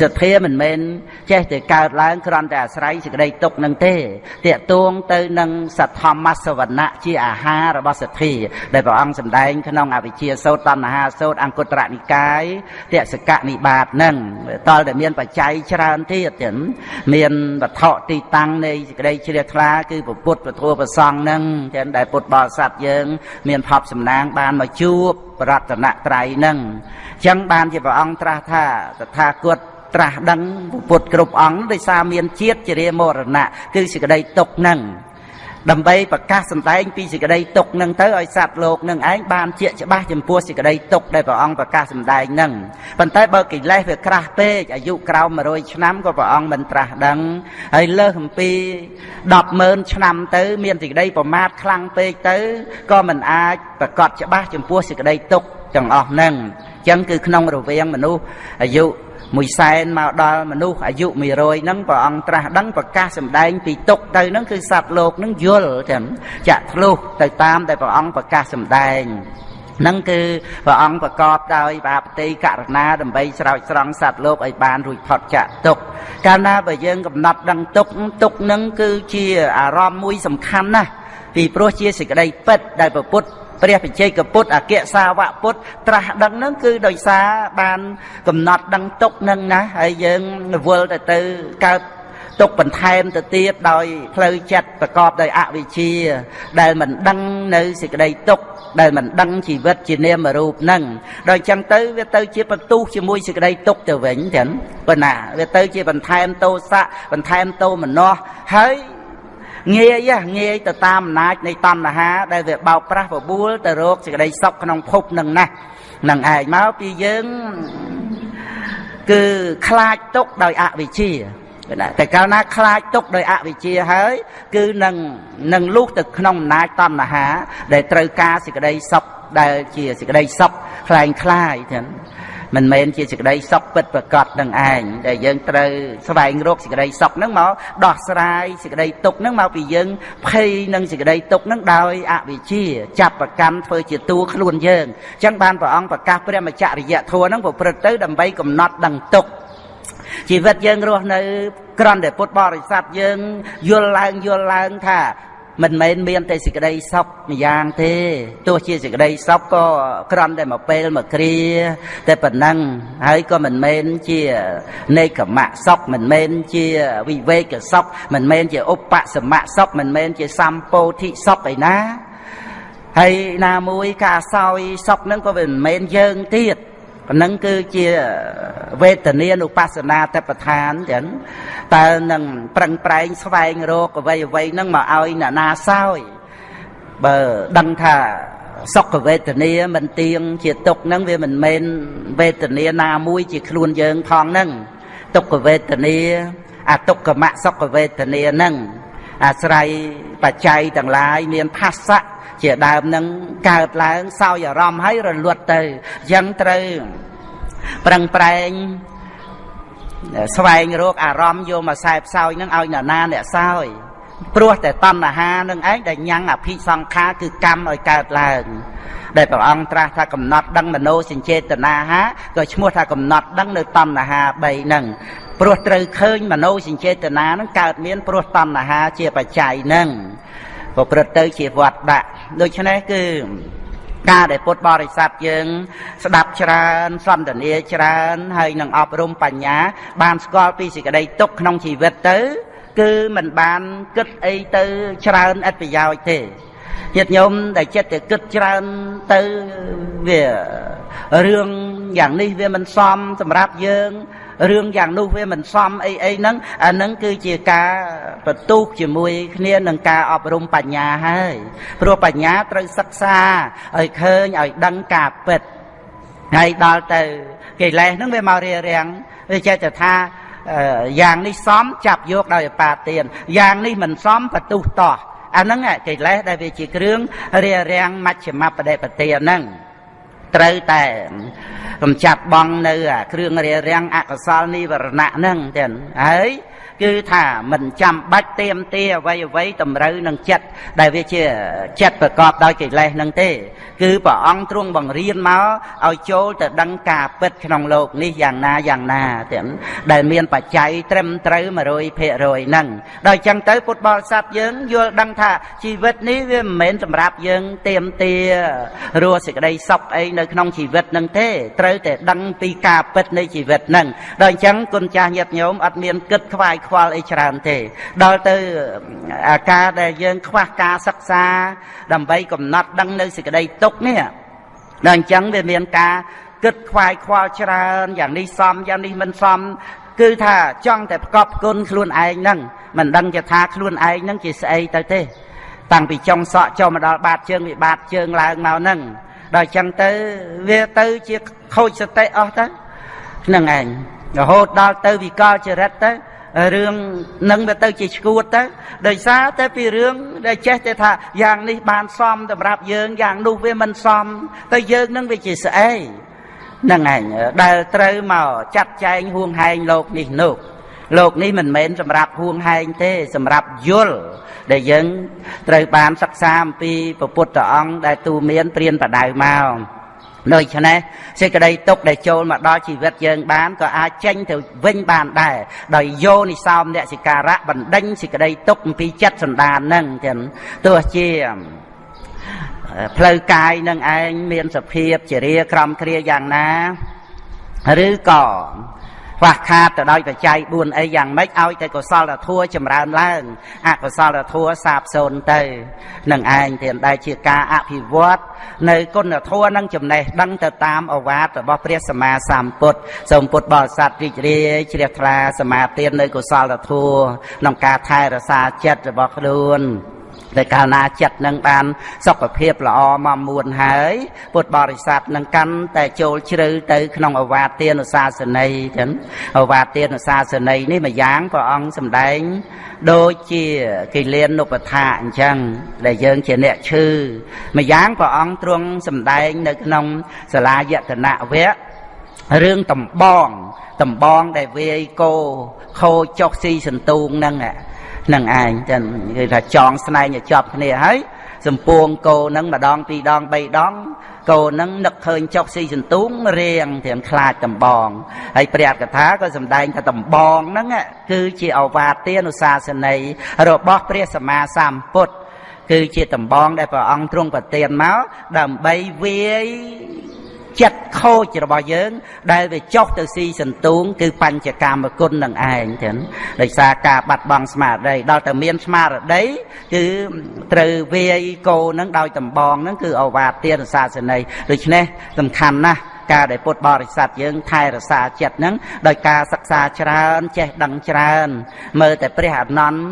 សទ្ធាមិនមែនចេះតែកើតឡើងគ្រាន់តែអាស្រ័យសេចក្តីទុកនឹងទេតាកតួងទៅនឹងសទ្ធម្មសវណៈជាអាហាររបស់សទ្ធា ដែលព្រះអង្គសម្ដែងក្នុងអវិជ្ជាសោតតណ្ហាសោតអង្គត្រនិកាយតសកនិបាតនឹងតលតែមានបច្ច័យច្រើនទៀតទៀតមានវត្ថុទីតាំងនៃសេចក្តីជ្រះថ្លាគឺពុទ្ធពធប្រសង់នឹងចឹងដែលពុទ្ធបរិស័ទយើង មានផប់សំណាងបានមកជួបរតនត្រ័យនឹងអញ្ចឹងបានជាព្រះអង្គត្រាស់ថាតថាគត ត្រាស់ដឹងពុទ្ធគ្រប់អង្គដោយសារមានជាតិជារាមរណៈគឺសេចក្តីទុកនឹងដើម្បីប្រកាសសម្ដែងពីសេចក្តីទុកនឹងទៅឲ្យសត្វលោកនឹងឯងបានជាច្បាស់ចំពោះសេចក្តីទុកដែលព្រះអង្គប្រកាសសម្ដែងនឹងប៉ុន្តែបើកិលេសវាក្រាស់ពេកអាយុក្រោម100ឆ្នាំក៏ព្រះអង្គមិនត្រាស់ដឹងហើយលើសអំពី100000ឆ្នាំទៅ មានសេចក្តីប្រមាទខ្លាំងពេកទៅក៏មិនអាចប្រកាសច្បាស់ចំពោះសេចក្តីទុកទាំងអស់ហ្នឹងអញ្ចឹងគឺក្នុងរវាងមនុស្សអាយុ មួយសែនមកដល់មនុស្សអាយុ100ហ្នឹងព្រះអង្គត្រាស់ដឹងប្រកាសសម្ដែងពីទុកទៅហ្នឹងគឺសត្វលោកហ្នឹងយល់ចាំចាក់ធ្លុះទៅតាមដែលព្រះអង្គប្រកាសសម្ដែងនឹងគឺព្រះអង្គប្រកបដោយបាបតិករណាដើម្បីស្រោចស្រង់សត្វលោកឲ្យបានរួចផុតចាកទុកកាលណាបើយើងកំណត់ដឹងទុកទុកនឹងគឺជាអារម្មណ៍មួយសំខាន់ណាស់ពីព្រោះជាសេចក្តីពិតដែលប្រពុត ព្រះបច្ចេកពុទ្ធអក្យសាវកពុទ្ធត្រាស់ដឹងនឹងគឺដោយសារបានកំណត់ដឹងទុកនឹងណាហើយយើងរវល់ទៅទៅកើតទុកបន្ថែមទៅទៀតដោយផ្លូវចិត្តប្រកបដោយអវិជ្ជា ដែលមិនដឹងនៅសេចក្តីទុកដែលមិនដឹងជីវិតជានាមរូបនឹងដោយចឹងទៅវាទៅជាបន្ទុះជាមួយសេចក្តីទុកទៅវិញចឹងប៉ុណ្ណាវាទៅជាបន្ថែមទោសៈបន្ថែមទោមនស្សហើយ ងាយយះងាយទៅតាមអំណាចនៃតណ្ហា ដែលវាបោកប្រាស់បបួលទៅរកសេចក្តីសុខក្នុងភពនឹងណាស់នឹងឯងមកពីយើងគឺខ្លាចទុកដោយអវិជ្ជាតែកាលណាខ្លាចទុកដោយអវិជ្ជាហើយ គឺនឹងនឹងលូកទៅក្នុងអំណាចតណ្ហា ដែលត្រូវការសេចក្តីសុខដែលជាសេចក្តីសុខខ្លាំងខ្លាយទាំង មិនមែនជាសេចក្តីសុខពិតប្រកបនឹងឯងដែលយើងត្រូវស្វែងរកសេចក្តីសុខនឹងមកដោះស្រាយសេចក្តីទុក្ខនឹងមកពីយើងភ័យនឹងសេចក្តីទុក្ខនឹងដោយអវិជ្ជាចាប់ប្រកាន់ធ្វើជាតួខ្លួនយើងអញ្ចឹងបានព្រះអង្គប្រកាសព្រះមច្ចរិយធម៌នឹងប្រព្រឹត្តទៅដើម្បីកំណត់ដឹងទុក្ខជីវិតយើងរស់នៅក្រំតែពុទ្ធបរិស័ទយើងយល់ឡើងយល់ឡើងថា មិនមែនមានតែសេចក្តីសុខម្យ៉ាងទេទោះជាសេចក្តីសុខក៏ក្រំតែមួយពេលមួយគ្រាតែប៉ុណ្ណឹងហើយក៏មិនមែនជានេកមៈសុខមិនមែនជាវិវេកសុខមិនមែនជាឧបសមៈសុខមិនមែនជាសម្ពោធិសុខឯណាហើយណាមួយការសោយសុខហ្នឹងក៏មិនមែនយើងទៀត ប៉ុណ្ណឹងគឺជាវេទនានុបស្សនាតបឋានចឹងតើនឹងប្រឹងប្រែងស្វែងរកអ្វីអ្វីហ្នឹងមកឲ្យអ្នកណាសោយបើដឹងថាសុខវេទនាមិនទៀងជាទុកហ្នឹងវាមិនមែនវេទនាណាមួយជាខ្លួនយើងផងហ្នឹងទុក្ខវេទនាអទុក្ខមសុខវេទនាហ្នឹងអាស្រ័យបច្ច័យទាំងឡាយមានផាសៈ ជាដើមនឹងកើតឡើងសោយអារម្មណ៍ហើយរលត់ទៅអញ្ចឹងត្រូវប្រឹងប្រែងស្វែងរកអារម្មណ៍យកមកខ្សែផ្សោយនឹងឲ្យនរណាអ្នកសោយព្រោះតែតណ្ហានឹងឯងដែលញ៉ាំងអភិសង្ខារគឺកម្មឲ្យកើតឡើងដែលព្រះអង្គត្រាស់ថាកំណត់ដឹងមโนសញ្ចេតនាហាក៏ឈ្មោះថាកំណត់ដឹងនៅតណ្ហា3ហ្នឹងព្រោះត្រូវឃើញមโนសញ្ចេតនាហ្នឹងកើតមានព្រោះតណ្ហាជាបច្ច័យហ្នឹង ប្រព្រឹត្តទៅជាវត្តដាក់ដូច្នេះគឺការដែលពុទ្ធបរិស័ទយើង ស្ដាប់ច្រើនសន្ទនាច្រើនហើយនឹងអប់រំបញ្ញា បានស្គាល់ពីសេចក្តីទុកក្នុងជីវិតទៅ គឺมันបានគិតអីទៅច្រើនអត្ថប្រយោជន៍ទេញាតិញោមដែលចិត្តតែគិតច្រើនទៅវារឿងយ៉ាងនេះវាមិនសមសម្រាប់យើង រឿងយ៉ាងនោះវាមិនសមអីអីហ្នឹងអាហ្នឹងគឺជាការបន្ទុះជាមួយគ្នានឹងការអប់រំបញ្ញាហើយព្រោះបញ្ញាត្រូវសិក្សាឲ្យឃើញឲ្យដឹងការពិតហើយដល់ទៅកិលេសហ្នឹងវាមករារាំងវាចេះតែថាយ៉ាងនេះសមចាប់យកដោយអបាទានយ៉ាងនេះមិនសមបន្ទុះតោះអាហ្នឹងកិលេសដែលវាជាគ្រឿងរារាំងមជ្ឈមបដិបទាហ្នឹង ត្រូវតែកំចាត់បងនៅ គ្រឿងរារាំងអកុសលនិវរណៈហ្នឹងចឹងហើយ គឺថាមិនចាំបាច់ទៀមទាអ្វីអ្វីតម្រូវនឹងចិត្តដែលវាជាចិត្តប្រកបដោយកិលេសនឹងទេ គឺព្រះអង្គទ្រង់បង្រៀនមកឲ្យចូលទៅដឹងការពិតក្នុងโลกនេះយ៉ាងណាយ៉ាងណាទាំងដែលមានបច្ច័យត្រឹមត្រូវ100%ហ្នឹងដល់អញ្ចឹងទៅពុទ្ធបរិស័ទយើងយល់ដឹងថាជីវិតនេះវាមិនមែនសម្រាប់យើងទៀមទារស់សេចក្តីសុខអីនៅក្នុងជីវិតហ្នឹងទេត្រូវតែដឹងពីការពិតនៃជីវិតហ្នឹងដល់អញ្ចឹងគុណចាស់ញាតិញោមអត់មានគិតខ្វាយខ្វ វល់អីច្រើនទេ ដល់ទៅអាការដែលយើង ខ្វះការសិក្សា ដើម្បីកំណត់ដឹងនៅសេចក្តីទុកនេះដល់អញ្ចឹងវាមានការគិតខ្វាយខ្វល់ច្រើនយ៉ាងនេះសមយ៉ាងនេះមិនសមគឺថាចង់តែប្រកបគុណខ្លួនឯងហ្នឹងមិនដឹងជាថាខ្លួនឯងហ្នឹងជាស្អីទៅទេ តាំងពីចុងសក់ចូលមកដល់បាតជើងវាបាតជើងឡើងមកហ្នឹងដល់អញ្ចឹងទៅវាទៅជាខូចសតិអស់ទៅហ្នឹងឯងរហូតដល់ទៅវិកលចរិតទៅ រឿងនឹងវាទៅជាឈួតទៅដោយសារតែពីរឿងដែលចេះតែថាយ៉ាងនេះបានសមសម្រាប់យើងយ៉ាងនោះវាមិនសមទៅយើងនឹងវាជាស្អីហ្នឹងឯងដែលត្រូវមកចាត់ចែងហួងហែងលោកនេះនោះលោកនេះមិនមែនសម្រាប់ហួងហែងទេ សម្រាប់យល់ដែលយើងត្រូវបានសិក្សាអំពីពុទ្ធអង្គដែលទូមានព្រានបដៅមក ដូច្នេះសេចក្តីទុកដែលចូលមកដល់ជីវិតយើងបានក៏អាចចេញទៅវិញបានដែរដោយយោនិសោមអ្នកសិការៈបណ្ដេញសេចក្តីទុកអំពីចិត្តសន្តាននឹងចឹងទោះជាផ្លូវកាយនឹងឯងមានសភាពជារាក្រំគ្រាយ៉ាងណាឬក៏ ខ្វះខាតទៅដោយបច្ច័យ4អីយ៉ាងម៉េចឲ្យតែកុសលធម៌ចម្រើនឡើងអកុសលធម៌សាបសូន្យទៅនឹងឯងទៀតដែលជាការអភិវឌ្ឍនៅគុណធម៌និងចំណេះដឹងទៅតាមអវាទរបស់ព្រះសម្មាសម្ពុទ្ធសូមពុទ្ធបរិស័ទរីករាយជ្រះថ្លាសមាទាននៅកុសលធម៌ក្នុងការថែរក្សាចិត្តរបស់ខ្លួន ដែលកាលណាចិត្តនឹងបានសុខភាពល្អមកមួនហើយពុទ្ធបរិស័ទនឹងកាន់តែចូលជ្រៅទៅក្នុងអវាទានុសាសនីចឹងអវាទានុសាសនីនេះមួយយ៉ាងព្រះអង្គសម្ដែងដូចជាគិលានុបថាអញ្ចឹងដែលយើងជាអ្នកឈឺមួយយ៉ាងព្រះអង្គទ្រង់សម្ដែងនៅក្នុងសាលាយតនវៈរឿងតំបងតំបងដែលវាយគោខូចចុះស៊ីសន្ទូងហ្នឹង នឹងឯងចឹងគឺថាចងស្នែងឲ្យជាប់គ្នាហើយសំពួងគោនឹងម្ដងពីរដងបីដងគោនឹងនឹកឃើញចុកស៊ីសន្ទូងរៀងទាំងខ្លាចដំបងហើយព្រះកថាក៏សម្ដែងថាដំបងហ្នឹងគឺជាអវាទានុសាសនីរបស់ព្រះសម្មាសម្ពុទ្ធគឺជាដំបងដែលព្រះអង្គទ្រង់ប្រទានមកដើម្បីវាយ ចិត្តខូចរបស់យើង ដែលវាចុះទៅស៊ីសន្ទូងគឺបញ្ចកម្មគុណនឹងឯងចឹងដោយសារការបាត់បង់ស្មារតីដល់តែមានស្មារតីគឺត្រូវវាយគោនឹងដោយតម្បងនឹងគឺអវាទានសាសនីដូច្នេះសំខាន់ណាស់ការដែលពុទ្ធបរិស័ទយើងថែរក្សាចិត្តហ្នឹងដោយការសិក្សាច្រើនចេះដឹងច្រើន មើលតែព្រះអនន្ត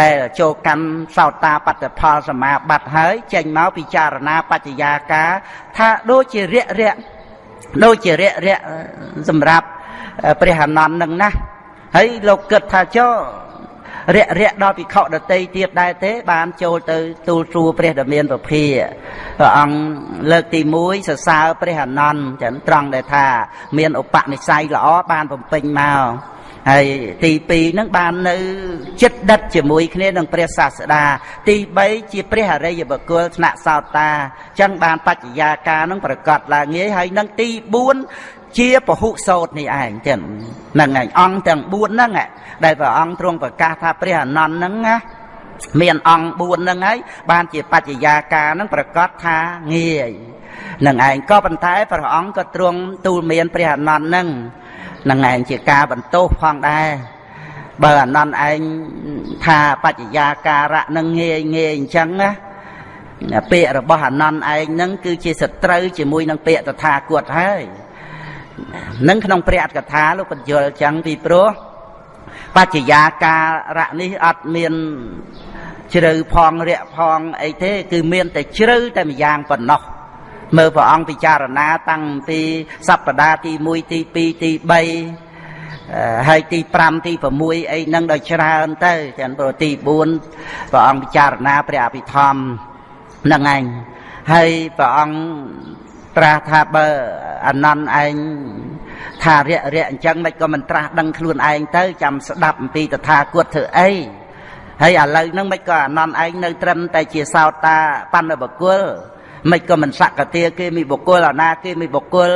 ដែលចូលកម្មសោតាបត្តផលសមាបត្តិហើយចេញមកពិចារណាបច្ចយាការថាដូចជារយៈរយៈដូចជារយៈរយៈសម្រាប់ព្រះអនន្តនឹងណាហើយលោកគិតថាចុះរយៈរយៈដល់ភិក្ខុដតីទៀតដែរទេ បានចូលទៅទូលសួរព្រះដ៏មានពភាព្រះអង្គលើកទី1សរសើរព្រះអនន្តចឹងត្រង់ដែលថា មានឧបនិស្ស័យល្អបានបំពេញមក ហើយទី2ហ្នឹងបាននៅចិត្តដិតជាមួយគ្នានឹងព្រះសាស្តាទី3ជាព្រះអរិយបុគ្គលថ្នាក់សោតាចឹងបានបច្ចយាការនឹងប្រកាសឡើងងាយហើយនឹងទី4ជាពហុសោតនេះឯងទាំងហ្នឹងឯងអង្គទាំង4ហ្នឹងដែលព្រះអង្គទ្រង់ប្រកាសថាព្រះអនន្តហ្នឹងណាមានអង្គ4ហ្នឹងហើយបានជាបច្ចយាការហ្នឹងប្រកាសថាងាយនឹងឯងក៏ប៉ុន្តែព្រះអង្គក៏ទ្រង់ទូលមានព្រះអនន្តហ្នឹង នឹងឯងជាការបន្ទោសផងដែរបើអានន្តឯងថាបច្ចយាការៈនឹងងាយងាយអញ្ចឹងណាពាក្យរបស់អានន្តឯងនឹងគឺជាសត្រូវជាមួយនឹងពាក្យតថាគតហើយនឹងក្នុងព្រះអត្ថកថាលោកបញ្យល់ចឹងពីព្រោះបច្ចយាការៈនេះអត់មានជ្រៅផងរាក់ផងអីទេ គឺមានតែជ្រៅតែម្យ៉ាងប៉ុណ្ណោះ មើលព្រះអង្គពិចារណាតាំងពីសប្តាហ៍ទី1ទី2ទី3ហើយទី5ទី6អីហ្នឹងដល់ច្រើនទៅទាំងប្រទី4ព្រះអង្គពិចារណាព្រះអភិធម្មហ្នឹងឯងហើយព្រះអង្គត្រាស់ថាបើអនន្តឯងថារយៈរយៈអញ្ចឹងមិនក៏មិនត្រាស់ដឹងខ្លួនឯងទៅចាំស្ដាប់អំពីតថាគតធ្វើអីហើយឥឡូវហ្នឹងមិនក៏អនន្តឯងនៅត្រឹមតែជាសោតាបណ្ឌបុគ្គល មិនក៏មិនសក្កទាគេមានបុគ្គលអាណាគេមានបុគ្គល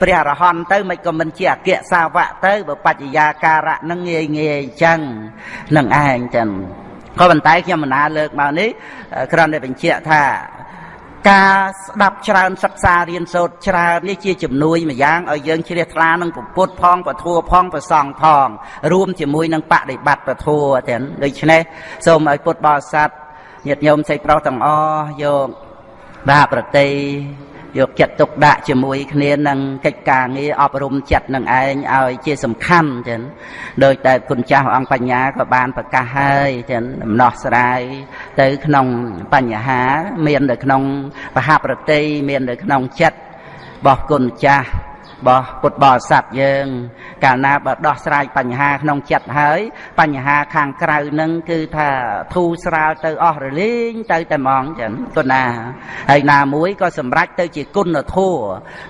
ព្រះអរហន្តទៅមិនក៏មិនជាអគ្គសាវកទៅបើបច្ចយាការៈនឹងងាយងាយអញ្ចឹងនឹងឯងចឹងក៏ប៉ុន្តែខ្ញុំមិនណាលើកមកនេះគ្រាន់តែបញ្ជាក់ថាការស្ដាប់ច្រើនសិក្សារៀនសូត្រច្រើននេះជាជំនួយមួយយ៉ាងឲ្យយើងជ្រះថ្លានឹងពុទ្ធផងពធัวផងប្រសងផង រួមជាមួយនឹងបដិបត្តិពធัวទាំងដូច្នេះសូមឲ្យពុទ្ធបរិស័ទញាតិញោមសេចប្រុសទាំងអស់យក បាប្រតិយកចិត្តទុកដាក់ជាមួយគ្នានឹងកិច្ចការងារអប់រំចិត្តនឹងឯងឲ្យជាសំខាន់ចឹងដោយតែគុណចាស់អង្គបញ្ញាក៏បានប្រកាសហើយចឹងដំណោះស្រាយទៅក្នុងបញ្ហាមាននៅក្នុងបហប្រតិមាននៅក្នុងចិត្តរបស់គុណចាស់ របស់ពុទ្ធបរិស័ទយើង កាលណាបើដោះស្រាយបញ្ហាក្នុងចិត្តហើយ បញ្ហាខាងក្រៅនឹងគឺថាធូរស្រាលទៅអស់រលីងទៅតែហ្មងចឹងគុណណាហើយណាមួយក៏សម្រេចទៅជាគុណធម៌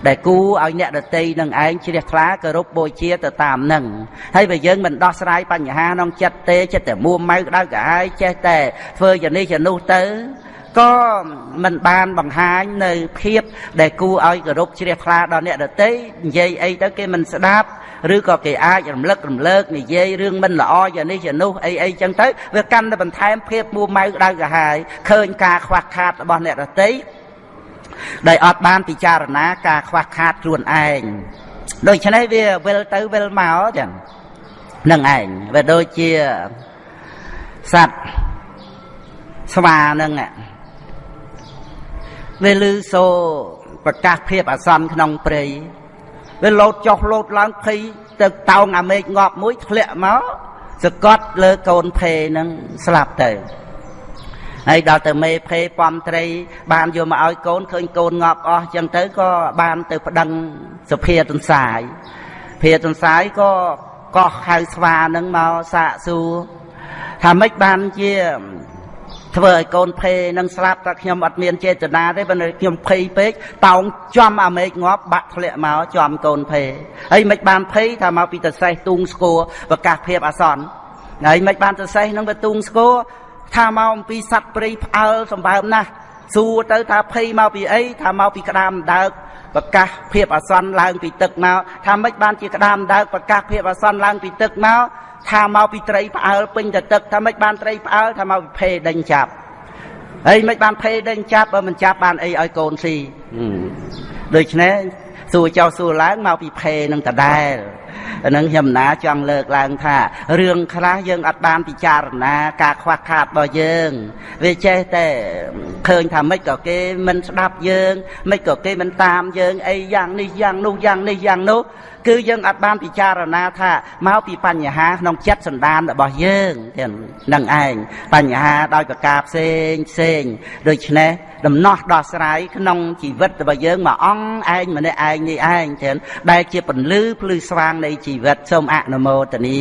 ដែលគូឲ្យអ្នកដតីនឹងឯងជ្រះថ្លាគោរពបូជាទៅតាមនឹងហើយបើយើងមិនដោះស្រាយបញ្ហាក្នុងចិត្តទេចិត្តតែមួម៉ៅក្តៅក្រហាយចេះតែធ្វើយ៉ាងនេះយ៉ាងនោះទៅ ក៏មិនបានបង្ហាញនៅភាពដែលគួរឲ្យគោរពជ្រះថ្លាដល់អ្នកដទៃនិយាយអីទៅគេមិនស្ដាប់ឬក៏គេអាចរំលឹករំលើកនិយាយរឿងមិនល្អយ៉ាងនេះយ៉ាងនោះអីអីចឹងទៅវាកាន់តែបន្ថែមភាពមួម៉ៅក្តៅក្រហាយឃើញការខ្វះខាតរបស់អ្នកដទៃដែលអត់បានពិចារណាការខ្វះខាតខ្លួនឯងដូច្នេះវាវិលទៅវិលមកចឹងនឹងឯងវាដូចជាសត្វស្វានឹង វាលឺសូរប្រកាសភាពអាសន្នក្នុងព្រៃវាលោតចុះលោតឡើងភ័យទៅតោងអាមេឃងាប់មួយធ្លាក់មកសកត់លើកូនភេនឹងស្លាប់ទៅហើយដល់ទៅមេភេពំត្រី បានយកមកឲ្យកូនឃើញកូនងាប់អស់ចឹងទៅក៏បានទៅប្តឹងសុភាទន្សាយភាទន្សាយក៏កោះហៅស្វានឹងមកសាកសួរថាម៉េចបានជា ធ្វើឲ្យកូនភេនឹងស្លាប់តែខ្ញុំអត់មានចេតនាទេប៉ុន្តែខ្ញុំភ័យពេកតោងចំអាមេឃងាប់បាក់ធ្លាក់មកចំកូនភេហើយមិនបានភ័យថាមកពីតសេះទូងស្គរប្រកាសភាពអាសន្នហើយមិនបានតសេះនឹងវាទូងស្គរថាមកអំពីសัตว์ព្រៃផ្អើលសម្បើមណាស់សួរទៅថាភ័យមកពីអីថាមកពីក្តាមដើកប្រកាសភាពអាសន្នឡើងពីទឹកមកថាមិនបានជាក្តាមដើកប្រកាសភាពអាសន្នឡើងពីទឹកមក ថាមកពីត្រីផ្អើលពេញទៅទឹកថាមិនបានត្រីផ្អើលថាមកពីភេដេញចាប់ហើយមិនបានភេដេញចាប់បើមិនចាប់បានអីឲ្យកូនស៊ីដូច្នេះសួរចោសួរឡើងមកពីភេនឹងដដែល ហ្នឹងខ្ញុំណាចង់លើកឡើងថារឿងខ្លះយើងអត់បានពិចារណាការខ្វះខាតរបស់យើងវាចេះតែឃើញថាម៉េចក៏គេមិនស្ដាប់យើងម៉េចក៏គេមិនតាមយើងអីយ៉ាងនេះយ៉ាងនោះយ៉ាងនេះយ៉ាងនោះគឺយើងអត់បានពិចារណាថាមកពីបញ្ហាក្នុងចិត្តសន្តានរបស់យើងទាំងនឹងឯងបញ្ហាដោយប្រការផ្សេងផ្សេងដូច្នេះដំណោះដោះស្រាយក្នុងជីវិតរបស់យើងមួយអង្គឯងម្នាក់ឯងនេះឯងទាំងដែលជាពន្លឺភ្លឺស្វាងនៃជីវិតសូមអនុមោទនា